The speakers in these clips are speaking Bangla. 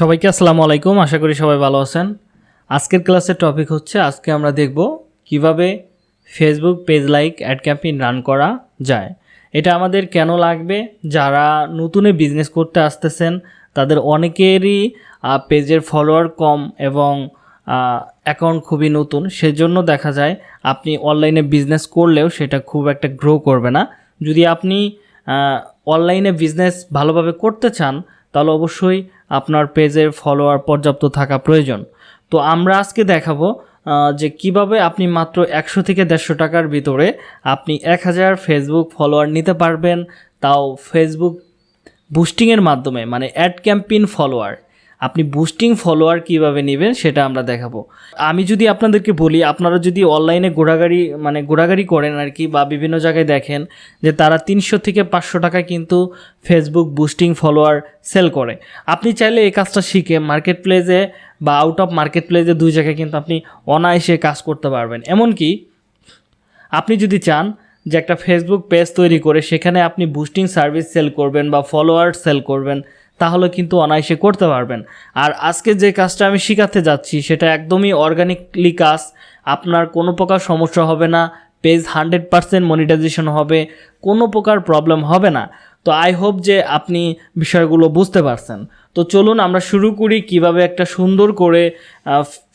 সবাইকে আসসালামু আলাইকুম, আশা করি সবাই ভালো আছেন। আজকের ক্লাসের টপিক হচ্ছে, আজকে আমরা দেখব কীভাবে Facebook page like ad campaign run করা যায়। এটা আমাদের কেন লাগবে? যারা নতুনে বিজনেস করতে আসতেছেন, তাদের অনেকেরই পেজের ফলোয়ার কম এবং অ্যাকাউন্ট খুবই নতুন। সেজন্য দেখা যায়, আপনি অনলাইনে বিজনেস করলেও সেটা খুব একটা গ্রো করবে না। যদি আপনি অনলাইনে বিজনেস ভালোভাবে করতে চান, তাহলে অবশ্যই আপনার পেজের ফলোয়ার পর্যাপ্ত থাকা প্রয়োজন। তো আমরা আজকে দেখাবো যে কীভাবে আপনি মাত্র একশো থেকে দেড়শো টাকার ভিতরে আপনি এক হাজার ফেসবুক ফলোয়ার নিতে পারবেন। তাও ফেসবুক বুস্টিংয়ের মাধ্যমে মানে অ্যাড ক্যাম্পিন ফলোয়ার আপনি বুস্টিং ফলোয়ার কীভাবে নেবেন সেটা আমরা দেখাবো। আমি যদি আপনাদেরকে বলি, আপনারা যদি অনলাইনে ঘোরাঘাড়ি মানে ঘোরাঘাড়ি করেন আর কি বা বিভিন্ন জায়গায় দেখেন যে তারা তিনশো থেকে পাঁচশো টাকায় কিন্তু ফেসবুক বুস্টিং ফলোয়ার সেল করে। আপনি চাইলে এই কাজটা শিখে মার্কেট প্লেসে বা আউট অফ মার্কেট প্লেসে দুই জায়গায় কিন্তু আপনি অনায়াসে কাজ করতে পারবেন। এমনকি আপনি যদি চান যে একটা ফেসবুক পেজ তৈরি করে সেখানে আপনি বুস্টিং সার্ভিস সেল করবেন বা ফলোয়ার সেল করবেন তাহলে কিন্তু অনায়াসে করতে পারবেন। আর আজকে যে কাজটা আমি শেখাতে যাচ্ছি, সেটা একদমই অর্গানিকলি কাজ। আপনার কোনো প্রকার সমস্যা হবে না পেজ হান্ড্রেড পারসেন্ট মনিটাইজেশন হবে, কোনো প্রকার প্রবলেম হবে না। তো আই হোপ যে আপনি বিষয়গুলো বুঝতে পারছেন। তো চলুন আমরা শুরু করি কীভাবে একটা সুন্দর করে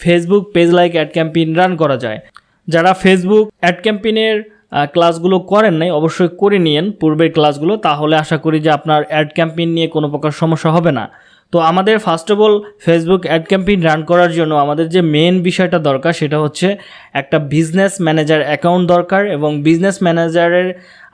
Facebook page like ad campaign run করা যায়। যারা ফেসবুক অ্যাড ক্যাম্পেইনের ক্লাসগুলো করেন নাই, অবশ্যই করে নিয়েন। পূর্বের ক্লাসগুলো তাহলে আশা করি যে আপনার অ্যাড ক্যাম্পেইন নিয়ে কোনো প্রকার সমস্যা হবে না। তো আমাদের first of all Facebook ad campaign run করার জন্য আমাদের যে মেন বিষয়টা দরকার সেটা হচ্ছে একটা বিজনেস ম্যানেজার অ্যাকাউন্ট দরকার এবং বিজনেস ম্যানেজারের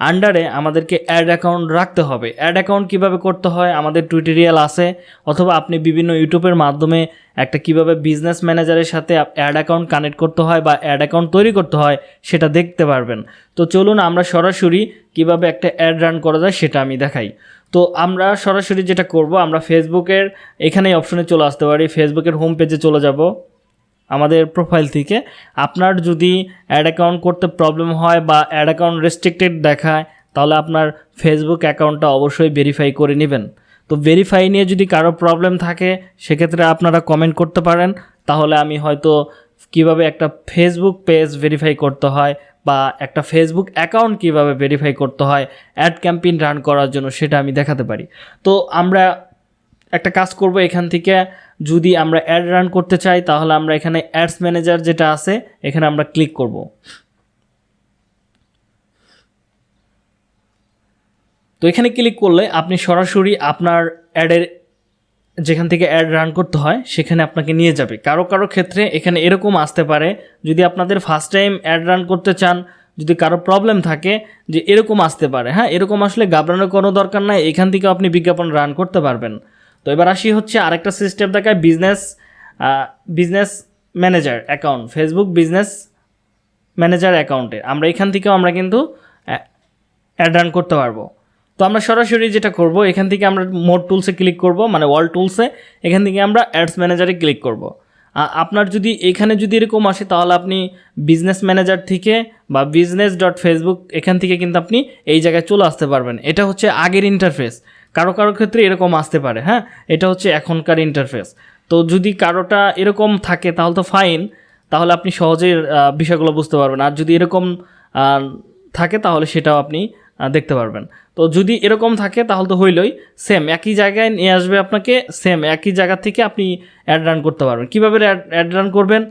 আন্ডারে আমাদেরকে অ্যাড অ্যাকাউন্ট রাখতে হবে। অ্যাড অ্যাকাউন্ট কীভাবে করতে হয়, আমাদের টুইটোরিয়াল আছে, অথবা আপনি বিভিন্ন ইউটিউবের মাধ্যমে একটা কীভাবে বিজনেস ম্যানেজারের সাথে অ্যাড অ্যাকাউন্ট কানেক্ট করতে হয় বা অ্যাড অ্যাকাউন্ট তৈরি করতে হয় সেটা দেখতে পারবেন। তো চলুন আমরা সরাসরি কীভাবে একটা অ্যাড রান করা যায় সেটা আমি দেখাই। তো আমরা সরাসরি যেটা করব, আমরা ফেসবুকের এখানেই অপশনে চলে আসতে পারি। ফেসবুকের হোম পেজে চলে যাব আমাদের প্রোফাইল থেকে। আপনার যদি অ্যাড অ্যাকাউন্ট করতে প্রবলেম হয় বা অ্যাড অ্যাকাউন্ট রেস্ট্রিক্টেড দেখায়, তাহলে আপনার ফেসবুক অ্যাকাউন্টটা অবশ্যই ভেরিফাই করে নেবেন। তো ভেরিফাই নিয়ে যদি কারও প্রবলেম থাকে, সেক্ষেত্রে আপনারা কমেন্ট করতে পারেন। তাহলে আমি হয়তো কীভাবে একটা ফেসবুক পেজ ভেরিফাই করতে হয় বা একটা ফেসবুক অ্যাকাউন্ট কীভাবে ভেরিফাই করতে হয় অ্যাড ক্যাম্পেইন রান করার জন্য সেটা আমি দেখাতে পারি। তো আমরা একটা কাজ করব এখান থেকে, যদি আমরা অ্যাড রান করতে চাই, তাহলে আমরা এখানে অ্যাডস ম্যানেজার যেটা আছে, এখানে আমরা ক্লিক করব। তো এখানে ক্লিক করলে আপনি সরাসরি আপনার অ্যাডের যেখান থেকে অ্যাড রান করতে হয়, সেখানে আপনাকে নিয়ে যাবে। কারও কারও ক্ষেত্রে এখানে এরকম আসতে পারে, যদি আপনাদের ফার্স্ট টাইম অ্যাড রান করতে চান, যদি কারও প্রবলেম থাকে, যে এরকম আসতে পারে। হ্যাঁ এরকম আসলে ঘাবড়ানোর কোনো দরকার নাই, এখান থেকে আপনি বিজ্ঞাপন রান করতে পারবেন। তো এবার আসি হচ্ছে আরেকটা সিস্টেম দেখায় business business manager account Facebook business manager অ্যাকাউন্টে আমরা এখান থেকেও আমরা কিন্তু অ্যাড রান করতে পারব। তো আমরা সরাসরি যেটা করব, এখান থেকে আমরা মোড টুলসে ক্লিক করব মানে ওয়াল টুলসে এখান থেকে আমরা অ্যাডস ম্যানেজারে ক্লিক করব। আপনার যদি এখানে যদি এরকম আসে, তাহলে আপনি বিজনেস ম্যানেজার থেকে বা বিজনেস ডট ফেসবুক এখান থেকে কিন্তু আপনি এই জায়গায় চলে আসতে পারবেন। এটা হচ্ছে আগের ইন্টারফেস কারও কারও ক্ষেত্রে এরকম আসতে পারে হ্যাঁ? এটা হচ্ছে এখনকার ইন্টারফেস তো যদি কারোটা এরকম থাকে, তাহলে তো ফাইন তাহলে আপনি সহজেই বিষয়গুলো বুঝতে পারবেন। আর যদি এরকম থাকে, তাহলে সেটাও আপনি দেখতে পারবেন। তো যদি এরকম থাকে, তাহলে তো হইলই। সেম একই জায়গায় নিয়ে আসবে আপনাকে সেম একই জায়গা থেকে আপনি অ্যাড রান করতে পারবেন। কীভাবে অ্যাড রান করবেন?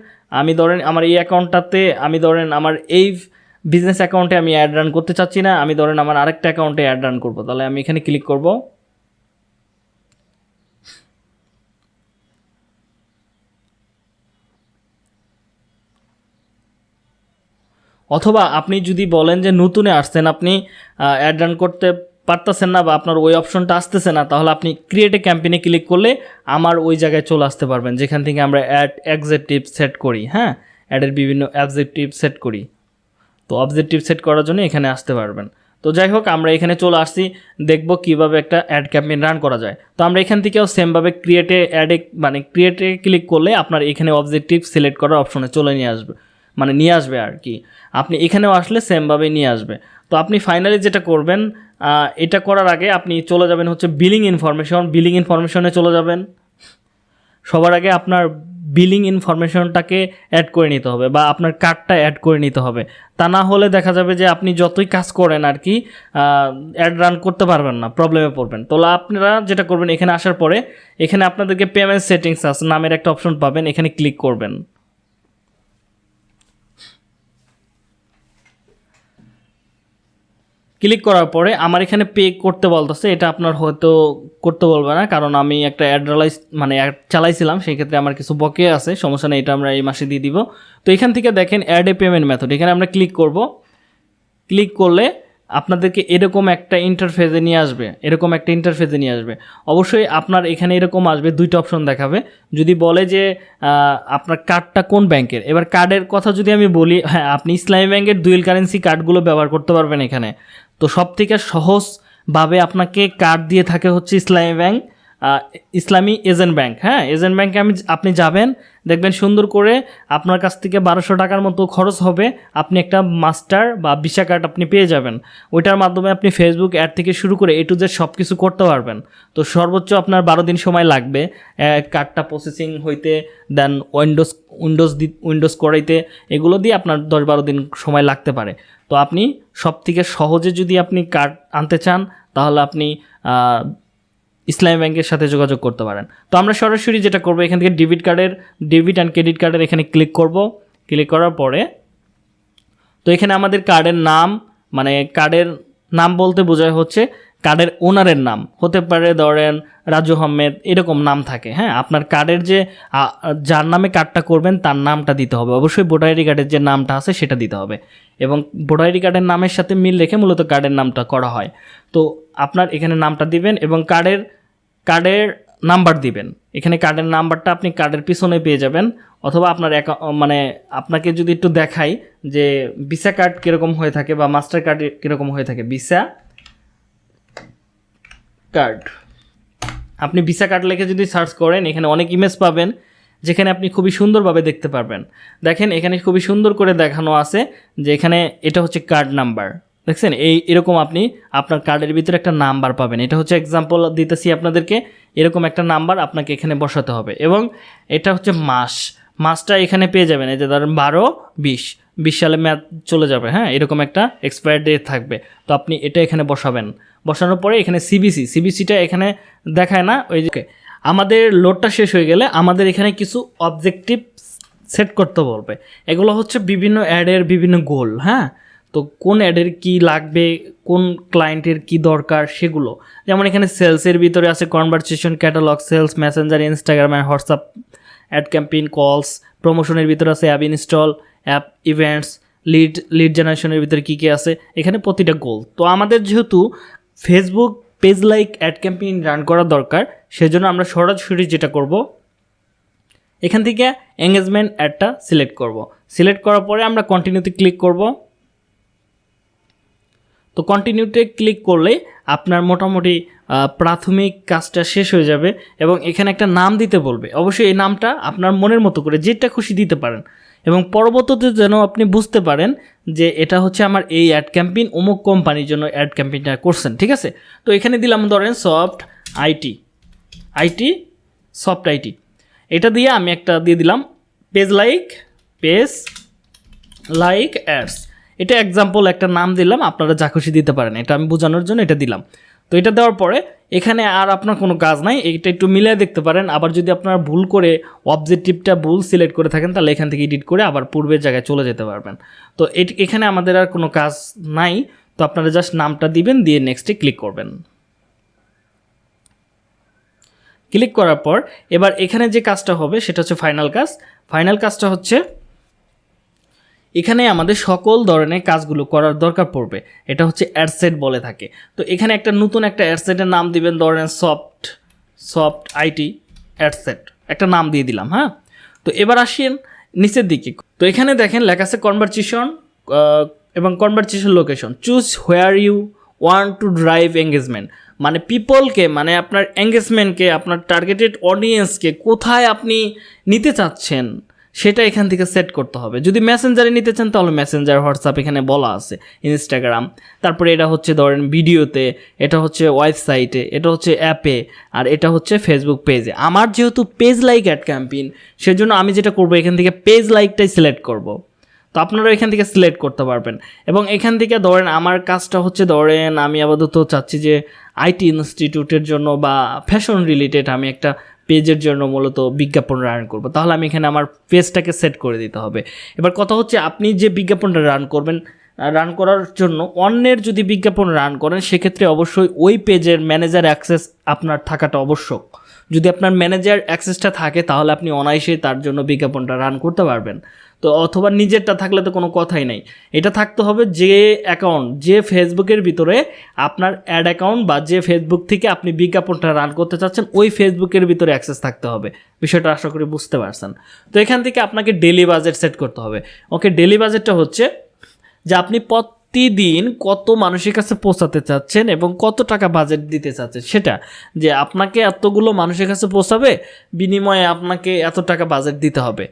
আমি ধরেন আমার এই অ্যাকাউন্টটাতে আমি ধরেন আমার এই বিজনেস অ্যাকাউন্টে আমি অ্যাড রান করতে চাচ্ছি না, আমি ধরেন আমার আরেকটা অ্যাকাউন্টে অ্যাড রান করব। তাহলে আমি এখানে ক্লিক করব। অথবা আপনি যদি বলেন যে নতুনে আসছেন, আপনি অ্যাড রান করতে পারতেছেন না বা আপনার ওই অপশনটা আসতেছে না, তাহলে আপনি ক্রিয়েট এ ক্যাম্পেইনে ক্লিক করলে আমার ওই জায়গায় চলে আসতে পারবেন, যেখান থেকে আমরা অ্যাড অ্যাকজেক্টিভ সেট করি হ্যাঁ? অ্যাডের বিভিন্ন অবজেক্টিভ সেট করি। তো অবজেক্টিভ সেট করার জন্য এখানে আসতে পারবেন। তো যাই হোক, আমরা এখানে চলে আসছি, দেখব কীভাবে একটা অ্যাড ক্যাম্পেইন রান করা যায়। তো আমরা এখান থেকেও সেমভাবে ক্রিয়েটে অ্যাডে মানে ক্রিয়েটে ক্লিক করলে আপনার এখানে অবজেক্টিভ সিলেক্ট করার অপশনে চলে নিয়ে আসবে। মানে নিয়ে আসবে আর কি। আপনি এখানেও আসলে সেমভাবেই নিয়ে আসবে। তো আপনি ফাইনালি যেটা করবেন এটা করার আগে আপনি চলে যাবেন হচ্ছে বিলিং ইনফরমেশন বিলিং ইনফরমেশনে চলে যাবেন। সবার আগে আপনার বিলিং ইনফরমেশনটাকে অ্যাড করে নিতে হবে বা আপনার কার্ডটা অ্যাড করে নিতে হবে। তা না হলে দেখা যাবে যে আপনি যতই কাজ করেন আর কি অ্যাড রান করতে পারবেন না প্রবলেমে পড়বেন। তো আপনারা যেটা করবেন এখানে আসার পরে, এখানে আপনাদেরকে পেমেন্ট সেটিংস আছে, নামের একটা অপশন পাবেন, এখানে ক্লিক করবেন। ক্লিক করার পরে আমার এখানে পে করতে বলতেছে, এটা আপনার হয়তো করতে বলবে না, কারণ আমি একটা অ্যাড্রালাইজ মানে অ্যাড চালাইছিলাম, সেই ক্ষেত্রে আমার কিছু বকে আছে, সমস্যা নেই, এটা আমরা এই মাসে দিয়ে দিব। তো এখান থেকে দেখেন অ্যাড এ পেমেন্ট মেথড এখানে আমরা ক্লিক করব। ক্লিক করলে আপনাদেরকে এরকম একটা ইন্টারফেসে নিয়ে আসবে, এরকম একটা ইন্টারফেসে নিয়ে আসবে। অবশ্যই আপনার এখানে এরকম আসবে, দুইটা অপশন দেখাবে। যদি বলে যে আপনার কার্ডটা কোন ব্যাংকের এবার কার্ডের কথা যদি আমি বলি হ্যাঁ আপনি ইসলামী ব্যাংকের দুয়েল কারেন্সি কার্ডগুলো ব্যবহার করতে পারবেন এখানে। তো সব থেকে সহজভাবে আপনাকে কার্ড দিয়ে থাকে হচ্ছে ইসলামী ব্যাংক। ইসলামী এজেন্ট ব্যাংক হ্যাঁ? এজেন্ট ব্যাংকে আমি আপনি যাবেন, দেখবেন সুন্দর করে আপনার কাছ থেকে বারোশো টাকার মতো খরচ হবে, আপনি একটা মাস্টার বা ভিসা কার্ড আপনি পেয়ে যাবেন। ওইটার মাধ্যমে আপনি ফেসবুক অ্যাড থেকে শুরু করে এ টু জেড সব কিছু করতে পারবেন। তো সর্বোচ্চ আপনার বারো দিন সময় লাগবে কার্ডটা প্রসেসিং হইতে, দেন উইন্ডোজ উইন্ডোজ দি, উইন্ডোজ করাইতে, এগুলো দিয়ে আপনার দশ বারো দিন সময় লাগতে পারে। তো আপনি সব থেকে সহজে যদি আপনি কার্ড আনতে চান, তাহলে আপনি ইসলামী ব্যাংকের সাথে যোগাযোগ করতে পারেন। তো আমরা সরাসরি যেটা করব, এখান থেকে ডেবিট কার্ডের ডেবিট অ্যান্ড ক্রেডিট কার্ডের এখানে ক্লিক করব। ক্লিক করার পরে, তো এখানে আমাদের কার্ডের নাম মানে কার্ডের নাম বলতে বোঝায় হচ্ছে কার্ডের ওনারের নাম। হতে পারে ধরেন রাজু আহমেদ, এরকম নাম থাকে হ্যাঁ? আপনার কার্ডের যে যার নামে কার্ডটা করবেন, তার নামটা দিতে হবে। অবশ্যই ভোটার আইডি কার্ডের যে নামটা আছে, সেটা দিতে হবে। এবং ভোটার আইডি কার্ডের নামের সাথে মিল রেখে মূলত কার্ডের নামটা করা হয়। তো আপনার এখানে নামটা দিবেন এবং কার্ডের কার্ডের নাম্বার দিবেন। এখানে কার্ডের নাম্বারটা আপনি কার্ডের পিছনে পেয়ে যাবেন অথবা আপনার মানে আপনাকে যদি একটু দেখাই যে ভিসা কার্ড কীরকম হয়ে থাকে বা মাস্টার কার্ড কীরকম হয়ে থাকে। Visa card. আপনি ভিসা কার্ড লিখে যদি সার্চ করেন, এখানে অনেক ইমেজ পাবেন যেখানে আপনি খুবই সুন্দরভাবে দেখতে পারবেন। দেখেন, এখানে খুবই সুন্দর করে দেখানো আছে যে এখানে এটা হচ্ছে কার্ড নাম্বার। দেখছেন? এই, এরকম আপনি আপনার কার্ডের ভিতরে একটা নাম্বার পাবেন। এটা হচ্ছে এক্সাম্পল দিতেছি আপনাদেরকে। এরকম একটা নাম্বার আপনাকে এখানে বসাতে হবে এবং এটা হচ্ছে মাস। মাসটা এখানে পেয়ে যাবেন। এই যে ধরেন বারো, বিশ। বিশ সালে ম্যাথ চলে যাবে হ্যাঁ? এরকম একটা এক্সপায়ার ডেট থাকবে। তো আপনি এটা এখানে বসাবেন। বসানোর পরে এখানে সিবিসি সিবিসিটা এখানে দেখায় না? ওই যে আমাদের লোডটা শেষ হয়ে গেলে আমাদের এখানে কিছু অবজেক্টিভ সেট করতে বলবে। এগুলো হচ্ছে বিভিন্ন অ্যাডের বিভিন্ন গোল হ্যাঁ? তো কোন অ্যাডের কি লাগবে, কোন ক্লায়েন্টের কি দরকার সেগুলো। যেমন এখানে সেলসের ভিতরে আছে conversation catalog sales messenger Instagram and WhatsApp ad campaign calls প্রমোশনের ভিতরে আছে app install app events lead lead জেনারেশনের ভিতরে কী কী আছে, এখানে প্রতিটা গোল তো আমাদের যেহেতু Facebook page like ad campaign run করা দরকার, সেজন্য আমরা সরাসরি যেটা করব, এখান থেকে এঙ্গেজমেন্ট অ্যাডটা সিলেক্ট করব। সিলেক্ট করার পরে আমরা কন্টিনিউতে ক্লিক করব। তো কন্টিনিউতে ক্লিক করলে আপনার মোটামুটি প্রাথমিক কাজটা শেষ হয়ে যাবে এবং এখানে একটা নাম দিতে বলবে। অবশ্যই এই নামটা আপনার মনের মতো করে যেটা খুশি দিতে পারেন। এবং পরবর্তীতে যেন আপনি বুঝতে পারেন যে এটা হচ্ছে আমার এই অ্যাড ক্যাম্পেইন অমুক কোম্পানির জন্য অ্যাড ক্যাম্পেইনটা করছেন, ঠিক আছে? তো এখানে দিলাম ধরেন soft IT IT soft IT এটা দিয়ে আমি একটা দিয়ে দিলাম page like page like ads এটা এক্সাম্পল একটা নাম দিলাম, আপনারা যা খুশি দিতে পারেন। এটা আমি বোঝানোর জন্য এটা দিলাম। তো এটা দেওয়ার পরে এখানে আর আপনার কোনো কাজ নাই, এটা একটু মিলিয়ে দেখতে পারেন। আবার যদি আপনারা ভুল করে অবজেক্টিভটা ভুল সিলেক্ট করে থাকেন, তাহলে এখান থেকে এডিট করে আবার পূর্বের জায়গায় চলে যেতে পারবেন। তো এখানে আমাদের আর কোনো কাজ নাই। তো আপনারা জাস্ট নামটা দিবেন, দিয়ে নেক্সটে ক্লিক করবেন। ক্লিক করার পর এবার এখানে যে কাজটা হবে, সেটা হচ্ছে ফাইনাল কাজ। ফাইনাল কাজটা হচ্ছে এখানে আমাদের সকল ধরনের কাজগুলো করার দরকার পড়বে। এটা হচ্ছে অ্যাডসেট বলে থাকে। তো এখানে একটা নতুন একটা অ্যাডসেটের নাম দিবেন, ধরেন সফট সফট আইটি অ্যাডসেট। একটা নাম দিয়ে দিলাম হ্যাঁ? তো এবার আসেন নিচের দিকে। তো এখানে দেখেন লেখা আছে কনভারসেশন এবং conversation location choose where you want to drive engagement মানে পিপলকে মানে আপনার এঙ্গেজমেন্টকে আপনার টার্গেটেড অডিয়েন্সকে কোথায় আপনি নিতে চাচ্ছেন। সেটা এখান থেকে সেট করতে হবে। যদি মেসেঞ্জারে নিতে চান, তাহলে মেসেঞ্জার হোয়াটসঅ্যাপ এখানে বলা আছে। ইনস্টাগ্রাম তারপরে এটা হচ্ছে ধরেন ভিডিওতে এটা হচ্ছে ওয়েবসাইটে এটা হচ্ছে অ্যাপে আর এটা হচ্ছে ফেসবুক পেজে আমার যেহেতু পেজ লাইক অ্যাড ক্যাম্পেইন সেজন্য আমি যেটা করব, এখান থেকে পেজ লাইকটাই সিলেক্ট করব। তো আপনারা এখান থেকে সিলেক্ট করতে পারবেন। এবং এখান থেকে ধরেন আমার কাজটা হচ্ছে ধরেন আমি আপাতত চাচ্ছি যে আইটি ইনস্টিটিউটের জন্য বা ফ্যাশন রিলেটেড আমি একটা পেজের জন্য মূলত বিজ্ঞাপন রান করব। তাহলে আমি এখানে আমার পেজটাকে সেট করে দিতে হবে। এবার কথা হচ্ছে, আপনি যে বিজ্ঞাপনটা রান করবেন রান করার জন্য অন্যের যদি বিজ্ঞাপন রান করেন, সেক্ষেত্রে অবশ্যই ওই পেজের ম্যানেজার অ্যাক্সেস আপনার থাকাটা আবশ্যক। যদি আপনার ম্যানেজার অ্যাক্সেসটা থাকে, তাহলে আপনি অনায়াসেই তার জন্য বিজ্ঞাপনটা রান করতে পারবেন। তো অথবা নিজেরটা থাকলে তো কোনো কথাই নেই। এটা থাকতে হবে যে অ্যাকাউন্ট যে ফেসবুকের ভিতরে আপনার অ্যাড অ্যাকাউন্ট বা যে ফেসবুক থেকে আপনি বিজ্ঞাপনটা রান করতে চাচ্ছেন, ওই ফেসবুকের ভিতরে অ্যাক্সেস থাকতে হবে। বিষয়টা আশা করি বুঝতে পারছেন। তো এখান থেকে আপনাকে ডেলি বাজেট সেট করতে হবে। ওকে ডেলি বাজেটটা হচ্ছে যে আপনি প্রতিদিন কত মানুষের কাছে পৌঁছাতে চাচ্ছেন এবং কত টাকা বাজেট দিতে চাচ্ছেন? সেটা যে আপনাকে এতগুলো মানুষের কাছে পৌঁছাবে, বিনিময়ে আপনাকে এত টাকা বাজেট দিতে হবে।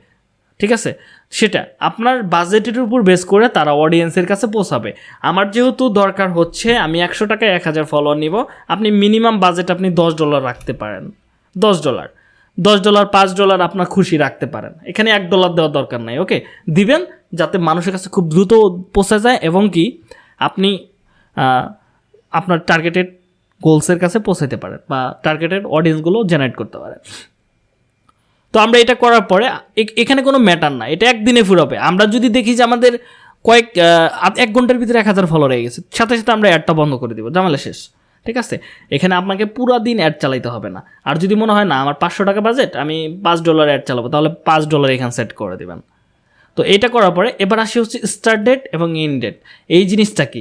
ঠিক আছে? সেটা আপনার বাজেটের উপর বেস করে তারা অডিয়েন্সের কাছে পৌঁছাবে। আমার যেহেতু দরকার হচ্ছে, আমি একশো টাকায় এক হাজার ফলোয়ার নিব। আপনি মিনিমাম বাজেট আপনি দশ ডলার রাখতে পারেন। দশ ডলার দশ ডলার পাঁচ ডলার আপনার খুশি রাখতে পারেন। এখানে এক ডলার দেওয়ার দরকার নাই ওকে দিবেন যাতে মানুষের কাছে খুব দ্রুত পৌঁছে যায় এবং কি আপনি আপনার টার্গেটেড গোলসের কাছে পৌঁছাতে পারেন বা টার্গেটেড অডিয়েন্সগুলো জেনারেট করতে পারেন। তো আমরা এটা করার পরে এখানে কোনো ম্যাটার না এটা একদিনে ফুরাবে। আমরা যদি দেখি যে আমাদের কয়েক এক ঘণ্টার ভিতরে এক হাজার ফলো হয়ে গেছে, সাথে সাথে আমরা অ্যাডটা বন্ধ করে দিব। জামালা শেষ। ঠিক আছে? এখানে আপনাকে পুরো দিন অ্যাড চালাইতে হবে না। আর যদি মনে হয়, না, আমার পাঁচশো টাকা বাজেট আমি পাঁচ ডলার অ্যাড চালাবো, তাহলে পাঁচ ডলার এখানে সেট করে দেবেন। তো এটা করার পরে এবার আসি হচ্ছে স্টার্ট ডেট এবং ইন ডেট এই জিনিসটা কি?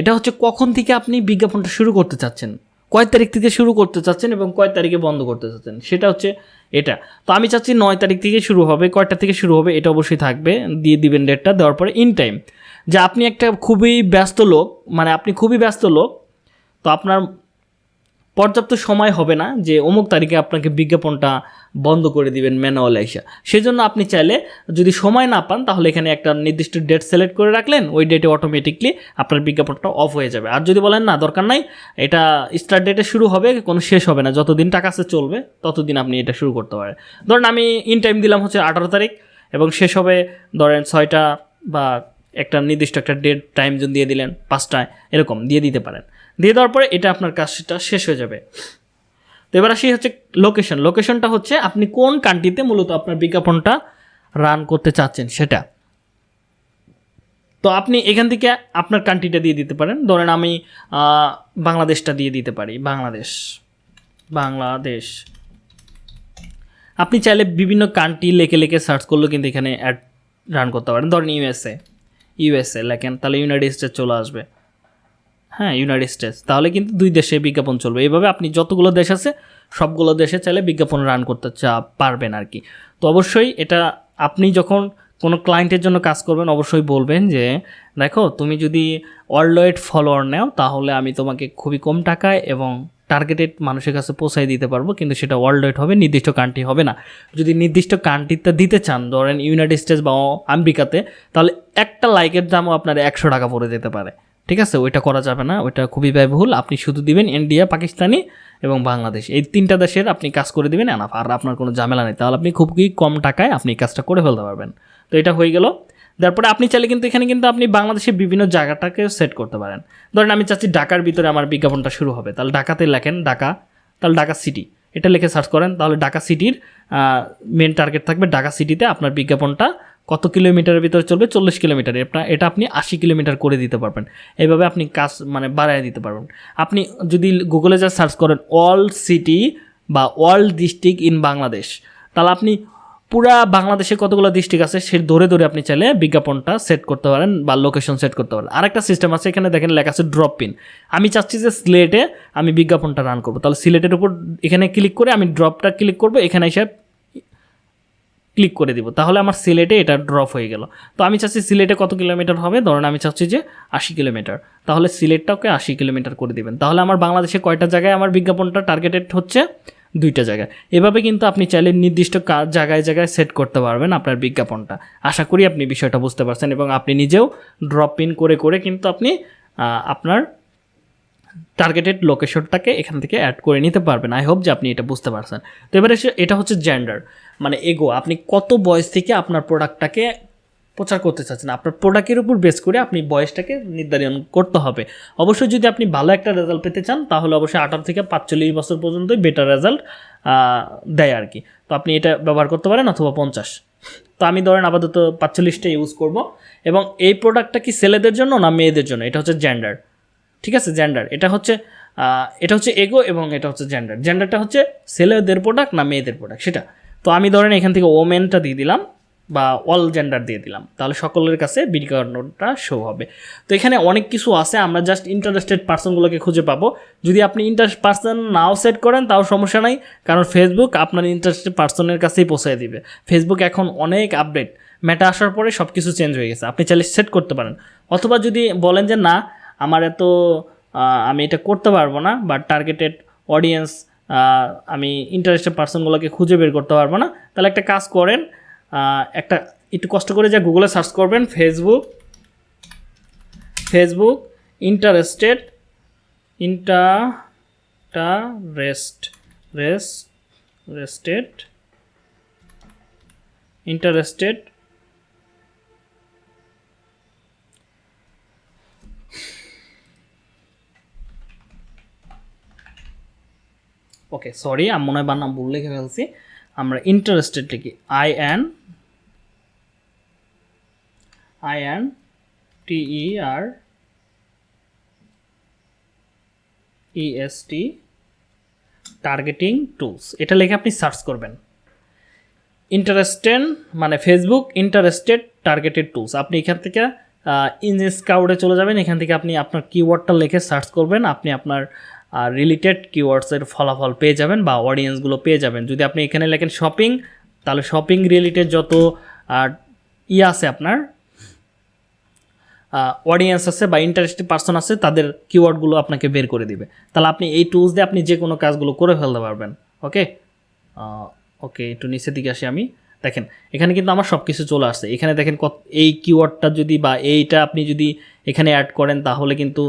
এটা হচ্ছে কখন থেকে আপনি বিজ্ঞাপনটা শুরু করতে চাচ্ছেন। কয় তারিখ থেকে শুরু করতে চাচ্ছেন এবং কয় তারিখে বন্ধ করতে চাচ্ছেন? সেটা হচ্ছে এটা। তো আমি চাচ্ছি নয় তারিখ থেকে শুরু হবে, কয়টা থেকে শুরু হবে এটা অবশ্যই থাকবে, দিয়ে দিবেন ডেটটা দেওয়ার পরে ইন টাইম যে আপনি একটা খুবই ব্যস্ত লোক মানে আপনি খুবই ব্যস্ত লোক, তো আপনার পর্যাপ্ত সময় হবে না যে অমুক তারিখে আপনাকে বিজ্ঞাপনটা বন্ধ করে দিবেন ম্যানুয়াল এসে সেজন্য আপনি চাইলে যদি সময় না পান, তাহলে এখানে একটা নির্দিষ্ট ডেট সিলেক্ট করে রাখলেন, ওই ডেটে অটোমেটিকলি আপনার বিজ্ঞাপনটা অফ হয়ে যাবে। আর যদি বলেন, না, দরকার নাই, এটা স্টার্ট ডেটে শুরু হবে, কোনো শেষ হবে না, যতদিন টাকা আছে চলবে, ততদিন আপনি এটা শুরু করতে পারেন। ধরেন আমি ইন টাইম দিলাম হচ্ছে আঠারো তারিখ, এবং শেষ হবে ধরেন ছয়টা বা একটা নির্দিষ্ট একটা ডেট টাইম জোন দিয়ে দিলেন, পাঁচটায়, এরকম, দিয়ে দিতে পারেন। দিয়ে দেওয়ার পরে এটা আপনার কাজটা শেষ হয়ে যাবে। তো এবার আসি হচ্ছে লোকেশন লোকেশনটা হচ্ছে আপনি কোন কান্ট্রিতে মূলত আপনার বিজ্ঞাপনটা রান করতে চাচ্ছেন সেটা? তো আপনি এখান থেকে আপনার কান্ট্রিটা দিয়ে দিতে পারেন। ধরেন আমি বাংলাদেশটা দিয়ে দিতে পারি। বাংলাদেশ। বাংলাদেশ। আপনি চাইলে বিভিন্ন কান্ট্রি লেখে লেখে সার্চ করলেও কিন্তু এখানে অ্যাড রান করতে পারেন। ধরেন ইউএসএ ইউএসএ লেখেন, তাহলে ইউনাইটেড স্টেটস চলে আসবে। হ্যাঁ ইউনাইটেড স্টেটস তাহলে কিন্তু দুই দেশে বিজ্ঞাপন চলবে। এইভাবে আপনি যতগুলো দেশ আছে, সবগুলো দেশে চাইলে বিজ্ঞাপন রান করতে চা, পারবেন আর কি। তো অবশ্যই এটা আপনি যখন কোনো ক্লায়েন্টের জন্য কাজ করবেন, অবশ্যই বলবেন যে, দেখো, তুমি যদি ওয়ার্ল্ড ওয়াইড ফলোয়ার নেও, তাহলে আমি তোমাকে খুবই কম টাকায় এবং টার্গেটেড মানুষের কাছে পৌঁছায় দিতে পারব। কিন্তু সেটা ওয়ার্ল্ড ওয়াইড হবে, নির্দিষ্ট কান্ট্রি হবে না। যদি নির্দিষ্ট কান্ট্রিতে দিতে চান, ধরেন ইউনাইটেড স্টেটস বা আমেরিকাতে, তাহলে একটা লাইকের দামও আপনার একশো টাকা পড়ে যেতে পারে। ঠিক আছে? ওইটা করা যাবে না, ওইটা খুবই ব্যয়বহুল। আপনি শুধু দিবেন ইন্ডিয়া, পাকিস্তানি এবং বাংলাদেশ। এই তিনটা দেশের আপনি কাজ করে দেবেন এনাফ, আর আপনার কোনো ঝামেলা নেই। তাহলে আপনি খুবই কম টাকায় আপনি কাজটা করে ফেলতে পারবেন। তো এটা হয়ে গেল। তারপরে আপনি চাইলে কিন্তু এখানে কিন্তু আপনি বাংলাদেশের বিভিন্ন জায়গাটাকে সেট করতে পারেন। ধরেন আমি চাচ্ছি ঢাকার ভিতরে আমার বিজ্ঞাপনটা শুরু হবে। তাহলে ঢাকাতে লেখেন ঢাকা, তাহলে ঢাকা সিটি এটা লিখে সার্চ করেন। তাহলে ঢাকা সিটির মেন টার্গেট থাকবে ঢাকা সিটিতে আপনার বিজ্ঞাপনটা কত কিলোমিটারের ভিতরে চলবে? চল্লিশ কিলোমিটার। এটা এটা আপনি আশি কিলোমিটার করে দিতে পারবেন। এইভাবে আপনি কাজ মানে বাড়ায় দিতে পারবেন। আপনি যদি গুগলে যা সার্চ করেন অল সিটি বা অল ডিস্ট্রিক্ট ইন বাংলাদেশ, তাহলে আপনি পুরা বাংলাদেশে কতগুলো ডিস্ট্রিক্ট আছে, সে ধরে ধরে আপনি চাইলে বিজ্ঞাপনটা সেট করতে পারেন বা লোকেশন সেট করতে পারেন। আরেকটা সিস্টেম আছে, এখানে দেখেন লেখা আছে ড্রপ পিন আমি চাচ্ছি যে সিলেটে আমি বিজ্ঞাপনটা রান করব। তাহলে সিলেটের উপর এখানে ক্লিক করে আমি ড্রপটা ক্লিক করব, এখানে এসে ক্লিক করে দিব। তাহলে আমার সিলেটে এটা ড্রপ হয়ে গেল। তো আমি চাচ্ছি সিলেটে কত কিলোমিটার হবে? ধরুন আমি চাচ্ছি যে আশি কিলোমিটার। তাহলে সিলেটটাকে আশি কিলোমিটার করে দিবেন। তাহলে আমার বাংলাদেশে কয়টা জায়গায় আমার বিজ্ঞাপনটা টার্গেটেড হচ্ছে? দুইটা জায়গায়। এভাবে কিন্তু আপনি চাইলে নির্দিষ্ট জায়গায় জায়গায় সেট করতে পারবেন আপনার বিজ্ঞাপনটা। আশা করি আপনি বিষয়টা বুঝতে পারছেন এবং আপনি নিজেও ড্রপ ইন করে করে কিন্তু আপনি আপনার টার্গেটেড লোকেশনটাকে এখান থেকে অ্যাড করে নিতে পারবেন। আই হোপ যে আপনি এটা বুঝতে পারছেন। তো এবারে এটা হচ্ছে জেন্ডার মানে এগো, আপনি কত বয়স থেকে আপনার প্রোডাক্টটাকে প্রচার করতে চাচ্ছেন? আপনার প্রোডাক্টের উপর বেস করে আপনি বয়সটাকে নির্ধারণ করতে হবে। অবশ্যই যদি আপনি ভালো একটা রেজাল্ট পেতে চান, তাহলে অবশ্যই আঠারো থেকে পাঁচচল্লিশ বছর পর্যন্তই বেটার রেজাল্ট দেয় আর কি। তো আপনি এটা ব্যবহার করতে পারেন অথবা পঞ্চাশ। তো আমি ধরেন আপাতত পাঁচচল্লিশটা ইউজ করব। এবং এই প্রোডাক্টটা কি ছেলেদের জন্য না মেয়েদের জন্য? এটা হচ্ছে জেন্ডার ঠিক আছে? জেন্ডার এটা হচ্ছে এটা হচ্ছে এগো এবং এটা হচ্ছে জেন্ডার জেন্ডারটা হচ্ছে ছেলেদের প্রোডাক্ট না মেয়েদের প্রোডাক্ট সেটা। তো আমি ধরেন এখান থেকে ওমেনটা দিয়ে দিলাম বা অল জেন্ডার দিয়ে দিলাম। তাহলে সকলের কাছে বিজ্ঞাপনটা শো হবে। তো এখানে অনেক কিছু আছে, আমরা জাস্ট ইন্টারেস্টেড পার্সনগুলোকে খুঁজে পাবো। যদি আপনি ইন্টারেস্ট পার্সন নাও সেট করেন, তাও সমস্যা নাই, কারণ ফেসবুক আপনার ইন্টারেস্টেড পার্সনের কাছেই পৌঁছে দিবে। ফেসবুক এখন অনেক আপডেট মেটা আসার পরে সব কিছু চেঞ্জ হয়ে গেছে, আপনি চাইলে সেট করতে পারেন। অথবা যদি বলেন যে, না, আমার এত আমি এটা করতে পারব না বা টার্গেটেড অডিয়েন্স আমি ইন্টারেস্টেড পার্সনগুলোকে খুঁজে বের করতে পারব না। তাহলে একটা কাজ করেন একটা একটু কষ্ট করে যা গুগলে সার্চ করবেন Facebook Facebook interested interest rest rested interested okay sorry আমি মনে হয় বানাম ভুল লিখে ফেলছি। আমরা ইন্টারেস্টেড লিখি। I N I N T E R E S T targeting tools এটা লিখে আপনি সার্চ করবেন। ইন্টারেস্টেড মানে ফেসবুক ইন্টারেস্টেড টার্গেটেড টুলস আপনি এখান থেকে ইন স্কাউটে চলে যাবেন। এখান থেকে আপনি আপনার কিওয়ার্ডটা লিখে সার্চ করবেন। আপনি আপনার রিলেটেড কিওয়ার্ডসের ফলাফল পেয়ে যাবেন বা অডিয়েন্সগুলো পেয়ে যাবেন। যদি আপনি এখানে লেখেন শপিং তাহলে শপিং রিলেটেড যত ইয়ে আছে আপনার অডিয়েন্স আছে বা ইন্টারেস্টেড পার্সন আছে, তাদের কিওয়ার্ডগুলো আপনাকে বের করে দিবে। তাহলে আপনি এই টুলস দিয়ে আপনি যে কোনো কাজগুলো করে ফেলতে পারবেন। ওকে ওকে একটু নিচের দিকে আসি আমি। দেখেন, এখানে কিন্তু আমার সব কিছু চলে আসছে। এখানে দেখেন কত, এই কিওয়ার্ডটা যদি বা এইটা আপনি যদি এখানে অ্যাড করেন, তাহলে কিন্তু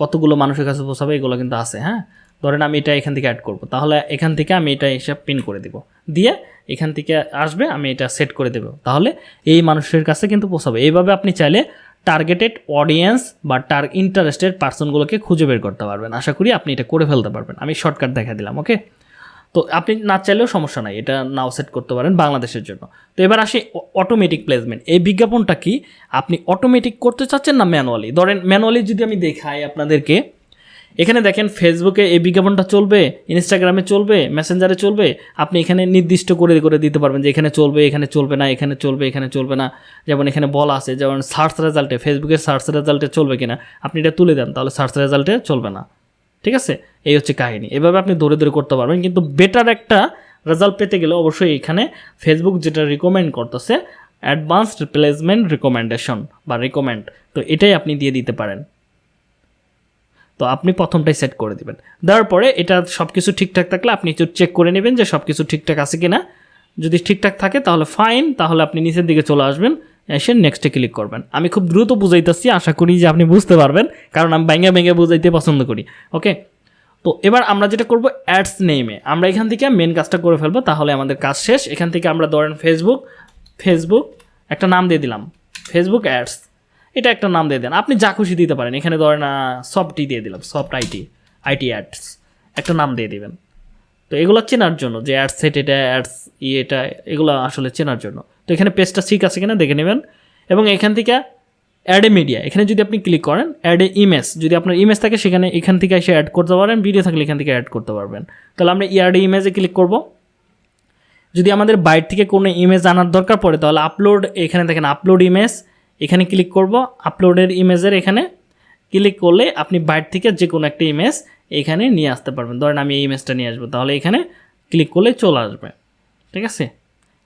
কতগুলো মানুষের কাছে পৌঁছাবে, এগুলো কিন্তু আছে হ্যাঁ? ধরেন আমি এটা এখান থেকে অ্যাড করব। তাহলে এখান থেকে আমি এটা হিসাব পিন করে দিব। দিয়ে এখান থেকে আসবে, আমি এটা সেট করে দেবো। তাহলে এই মানুষের কাছে কিন্তু পৌঁছাবে। এইভাবে আপনি চাইলে টার্গেটেড অডিয়েন্স বা টার ইন্টারেস্টেড পার্সনগুলোকে খুঁজে বের করতে পারবেন। আশা করি আপনি এটা করে ফেলতে পারবেন। আমি শর্টকাট দেখা দিলাম ওকে তো আপনি না চাইলেও সমস্যা নাই, এটা নাও সেট করতে পারেন বাংলাদেশের জন্য। তো এবার আসি অটোমেটিক প্লেসমেন্ট এই বিজ্ঞাপনটা কি? আপনি অটোমেটিক করতে চাচ্ছেন না ম্যানুয়ালি ধরেন ম্যানুয়ালি যদি আমি দেখাই আপনাদেরকে, এখানে দেখেন ফেসবুকে এই বিজ্ঞাপনটা চলবে ইনস্টাগ্রামে চলবে মেসেঞ্জারে চলবে, আপনি এখানে নির্দিষ্ট করে করে দিতে পারবেন যে এখানে চলবে এখানে চলবে না, এখানে চলবে এখানে চলবে না। যেমন এখানে বলা আছে, যেমন সার্চ রেজাল্টে ফেসবুকের সার্চ রেজাল্টে চলবে কিনা, আপনি এটা তুলে দেন, তাহলে সার্চ রেজাল্টে চলবে না। ঠিক আছে? এই হচ্ছে কাহিনী। এভাবে আপনি দৌড়ে দৌড়ে করতে পারবেন, কিন্তু বেটার একটা রেজাল্ট পেতে গেলে অবশ্যই এখানে ফেসবুক যেটা রিকমেন্ড করতেছে অ্যাডভান্সড প্লেসমেন্ট রিকমেন্ডেশন বা রিকমেন্ড তো এটাই আপনি দিয়ে দিতে পারেন। তো আপনি প্রথমটাই সেট করে দিবেন। দেওয়ার পরে এটা সব কিছু ঠিকঠাক থাকলে আপনি একটু চেক করে নেবেন যে সব কিছু ঠিকঠাক আছে কি না যদি ঠিকঠাক থাকে তাহলে ফাইন তাহলে আপনি নিচের দিকে চলে আসবেন। এসে নেক্সটে ক্লিক করবেন। আমি খুব দ্রুত বুঝাইতেছি, আশা করি যে আপনি বুঝতে পারবেন, কারণ আমি ব্যাঙ্গে ব্যাঙ্গে বুঝাইতে পছন্দ করি ওকে তো এবার আমরা যেটা করব অ্যাডস নেমে আমরা এখান থেকে মেন কাজটা করে ফেলব, তাহলে আমাদের কাজ শেষ। এখান থেকে আমরা ধরেন ফেসবুক ফেসবুক একটা নাম দিয়ে দিলাম ফেসবুক অ্যাডস এটা একটা নাম দিয়ে দেন। আপনি যা খুশি দিতে পারেন। এখানে ধরেন সফটই দিয়ে দিলাম সফট আইটি আইটি অ্যাডস একটা নাম দিয়ে দিবেন। তো এগুলো চেনার জন্য, যে অ্যাডস সেট এটা অ্যাডস ইয়ে এটা এগুলো আসলে চেনার জন্য। তো এখানে পেজটা ঠিক আছে কিনা দেখে নেবেন। এবং এখান থেকে অ্যাড এ মিডিয়া এখানে যদি আপনি ক্লিক করেন অ্যাড এ ইমেজ যদি আপনার ইমেজ থাকে, সেখানে এখান থেকে এসে অ্যাড করতে পারেন ভিডিও থাকলে এখান থেকে অ্যাড করতে পারবেন। তাহলে আমরা অ্যাড ইমেজে ক্লিক করব। যদি আমাদের বাইর থেকে কোনো ইমেজ আনার দরকার পড়ে, তাহলে আপলোড এখানে দেখেন আপলোড ইমেজ এখানে ক্লিক করব। আপলোডের ইমেজের এখানে ক্লিক করলে আপনি বাইর থেকে যে কোনো একটা ইমেজ এখানে নিয়ে আসতে পারবেন। ধরেন আমি এই ইমেজটা নিয়ে আসব, তাহলে এখানে ক্লিক করলে চলে আসবে। ঠিক আছে?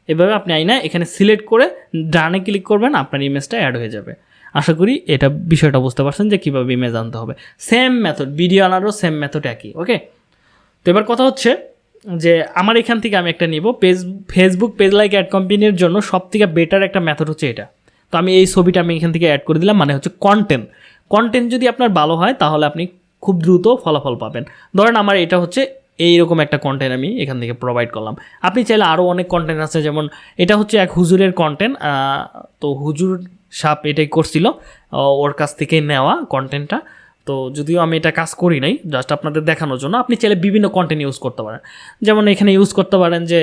এভাবে আপনি আইনা এখানে সিলেক্ট করে ডানে ক্লিক করবেন, আপনার ইমেজটা অ্যাড হয়ে যাবে। আশা করি এটা বিষয়টা বুঝতে পারছেন যে কীভাবে ইমেজ আনতে হবে। সেম মেথড ভিডিও আনারও সেম মেথড একই ওকে তো এবার কথা হচ্ছে যে আমার এখান থেকে আমি একটা নিব। Page Facebook page like add কোম্পানির জন্য সব থেকে বেটার একটা মেথড হচ্ছে এটা। তো আমি এই ছবিটা আমি এখান থেকে অ্যাড করে দিলাম মানে হচ্ছে কন্টেন্ট কন্টেন্ট যদি আপনার ভালো হয়, তাহলে আপনি খুব দ্রুত ফলাফল পাবেন। ধরেন আমার এটা হচ্ছে এইরকম একটা কন্টেন্ট আমি এখান থেকে প্রোভাইড করলাম। আপনি চাইলে আরও অনেক কন্টেন্ট আছে, যেমন এটা হচ্ছে এক হুজুরের কন্টেন্ট তো হুজুর সাপ এটাই করছিল ওর কাছ থেকে নেওয়া কন্টেন্টটা তো যদিও আমি এটা কাজ করি নাই জাস্ট আপনাদের দেখানোর জন্য। আপনি চাইলে বিভিন্ন কন্টেন্ট ইউজ করতে পারেন। যেমন এখানে ইউজ করতে পারেন যে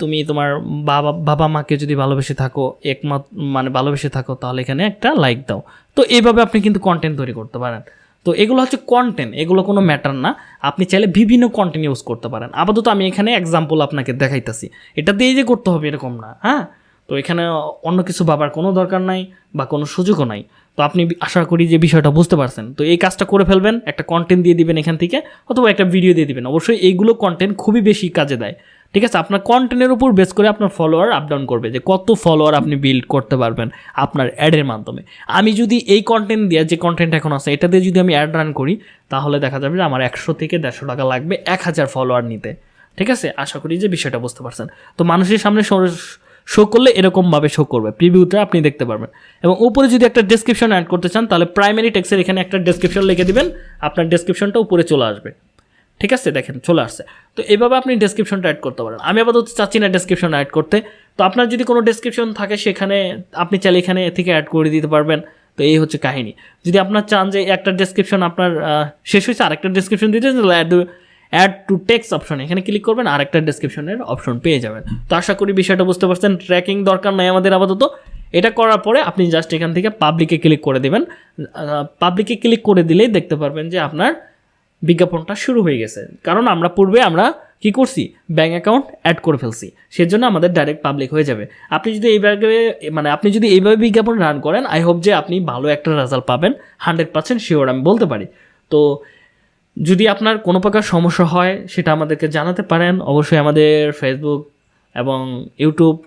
তুমি তোমার বাবা বাবা মাকে যদি ভালোবেসে থাকো, একমত মানে ভালোবেসে থাকো, তাহলে এখানে একটা লাইক দাও। তো এইভাবে আপনি কিন্তু কন্টেন্ট তৈরি করতে পারেন। তো এগুলো হচ্ছে কন্টেন্ট এগুলো কোনো ম্যাটার না। আপনি চাইলে বিভিন্ন কন্টেন্ট ইউজ করতে পারেন। আপাতত আমি এখানে এক্সাম্পল আপনাকে দেখাইতেছি। এটা দিয়েই যে করতে হবে এরকম না হ্যাঁ? তো এখানে অন্য কিছু ভাবার কোনো দরকার নাই বা কোনো সুযোগও নাই। তো আপনি আশা করি যে বিষয়টা বুঝতে পারছেন। তো এই কাজটা করে ফেলবেন, একটা কন্টেন্ট দিয়ে দিবেন এখান থেকে, অথবা একটা ভিডিও দিয়ে দিবেন। অবশ্যই এইগুলো কন্টেন্ট খুবই বেশি কাজে দেয়। ঠিক আছে? আপনার কন্টেন্টের উপর বেস করে আপনার ফলোয়ার আপ ডাউন করবে যে কত ফলোয়ার আপনি বিল্ড করতে পারবেন আপনার অ্যাডের মাধ্যমে। আমি যদি এই কন্টেন্ট দিয়ে, যে কন্টেন্ট এখন আছে, এটা দিয়ে যদি আমি অ্যাড রান করি, তাহলে দেখা যাবে যে আমার একশো থেকে দেড়শো টাকা লাগবে এক হাজার ফলোয়ার নিতে। ঠিক আছে? আশা করি যে বিষয়টা বুঝতে পারছেন। তো মানুষের সামনে শো করলে এরকমভাবে শো করবে। প্রিভিউটা আপনি দেখতে পারবেন। এবং উপরে যদি একটা ডেসক্রিপশন অ্যাড করতে চান, তাহলে প্রাইমারি টেক্সের এখানে একটা ডেসক্রিপশন লিখে দিবেন। আপনার ডেসক্রিপশনটা উপরে চলে আসবে। ঠিক আছে? দেখেন, চলে আসছে। তো এভাবে আপনি ডেসক্রিপশনটা অ্যাড করতে পারেন। আমি আপাতত চাচ্ছি না ডেসক্রিপশন অ্যাড করতে। তো আপনার যদি কোনো ডেসক্রিপশন থাকে, সেখানে আপনি চাইলে এখানে থেকে অ্যাড করে দিতে পারবেন। তো এই হচ্ছে কাহিনী। যদি আপনার চান যে একটা ডেসক্রিপশন আপনার শেষ হয়েছে, আরেকটা ডেসক্রিপশন দিতে add add to text option এখানে ক্লিক করবেন, আরেকটা ডেসক্রিপশনের অপশন পেয়ে যাবেন। তো আশা করি বিষয়টা বুঝতে পারছেন। ট্র্যাকিং দরকার নাই আমাদের আপাতত। এটা করার পরে আপনি জাস্ট এখান থেকে পাবলিকে ক্লিক করে দেবেন। পাবলিকে ক্লিক করে দিলেই দেখতে পারবেন যে আপনার বিজ্ঞাপনটা শুরু হয়ে গেছে। কারণ আমরা পূর্বে আমরা কি করছি? ব্যাঙ্ক অ্যাকাউন্ট অ্যাড করে ফেলছি। সেজন্য আমাদের ডাইরেক্ট পাবলিক হয়ে যাবে। আপনি যদি এইভাবে মানে আপনি যদি এইভাবে বিজ্ঞাপন রান করেন, আই হোপ যে আপনি ভালো একটা রেজাল্ট পাবেন। হান্ড্রেড পার্সেন্ট শিওর আমি বলতে পারি। তো যদি আপনার কোনো প্রকার সমস্যা হয়, সেটা আমাদেরকে জানাতে পারেন। অবশ্যই আমাদের ফেসবুক এবং ইউটিউব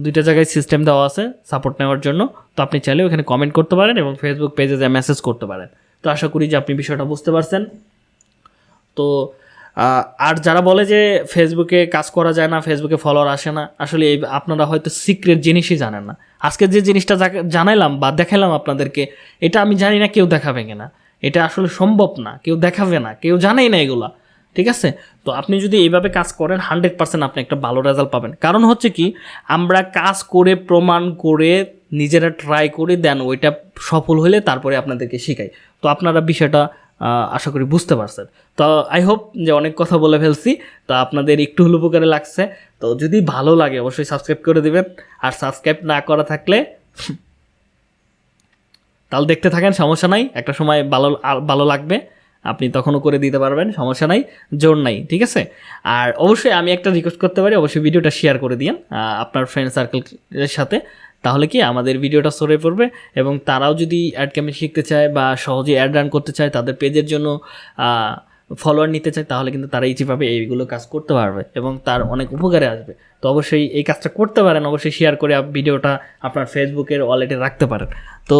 দুইটা জায়গায় সিস্টেম দেওয়া আছে সাপোর্ট নেওয়ার জন্য। তো আপনি চাইলে ওখানে কমেন্ট করতে পারেন এবং ফেসবুক পেজে যা মেসেজ করতে পারেন। তো আশা করি যে আপনি বিষয়টা বুঝতে পারছেন। তো আর যারা বলে যে ফেসবুকে কাজ করা যায় না ফেসবুকে ফলোয়ার আসে না, আসলে এই আপনারা হয়তো সিক্রেট জিনিসই জানেন না। আজকে যে জিনিসটা জানাইলাম বা দেখাইলাম আপনাদেরকে, এটা আমি জানি না কেউ দেখাবে কিনা। এটা আসলে সম্ভব না, কেউ দেখাবে না, কেউ জানেই না এগুলা। ঠিক আছে? তো আপনি যদি এইভাবে কাজ করেন হান্ড্রেড পার্সেন্ট আপনি একটা ভালো রেজাল্ট পাবেন। কারণ হচ্ছে কি, আমরা কাজ করে, প্রমাণ করে, নিজেরা ট্রাই করে দেন ওইটা সফল হলে তারপরে আপনাদেরকে শেখাই। তো আপনারা বিষয়টা আশা করি বুঝতে পারছেন। তো আই হোপ যে অনেক কথা বলে ফেলছি। তো আপনাদের একটু হলো উপকারে লাগছে। তো যদি ভালো লাগে, অবশ্যই সাবস্ক্রাইব করে দেবেন। আর সাবস্ক্রাইব না করা থাকলে তাহলে দেখতে থাকেন, সমস্যা নাই। একটা সময় ভালো ভালো লাগবে। আপনি তখনও করে দিতে পারবেন, সমস্যা নাই, জোর নাই, ঠিক আছে? আর অবশ্যই আমি একটা রিকোয়েস্ট করতে পারি, অবশ্যই ভিডিওটা শেয়ার করে দিন আপনার ফ্রেন্ড সার্কেলের সাথে। তাহলে কি আমাদের ভিডিওটা সরে পড়বে এবং তারাও যদি অ্যাড ক্যাম্পেইন শিখতে চায় বা সহজে অ্যাড রান করতে চায় তাদের পেজের জন্য ফলোয়ার নিতে চায়, তাহলে কিন্তু তারা ইজিভাবে এইগুলো কাজ করতে পারবে এবং তার অনেক উপকারে আসবে। তো অবশ্যই এই কাজটা করতে পারেন, অবশ্যই শেয়ার করে ভিডিওটা আপনার ফেসবুকের ওয়ালেটে রাখতে পারেন। তো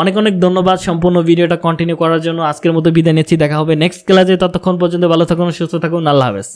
অনেক অনেক ধন্যবাদ সম্পূর্ণ ভিডিওটা কন্টিনিউ করার জন্য। আজকের মতো বিদায় নিচ্ছি, দেখা হবে নেক্সট ক্লাসে ততক্ষণ পর্যন্ত ভালো থাকুন, সুস্থ থাকুন, আল্লাহ হাফেজ।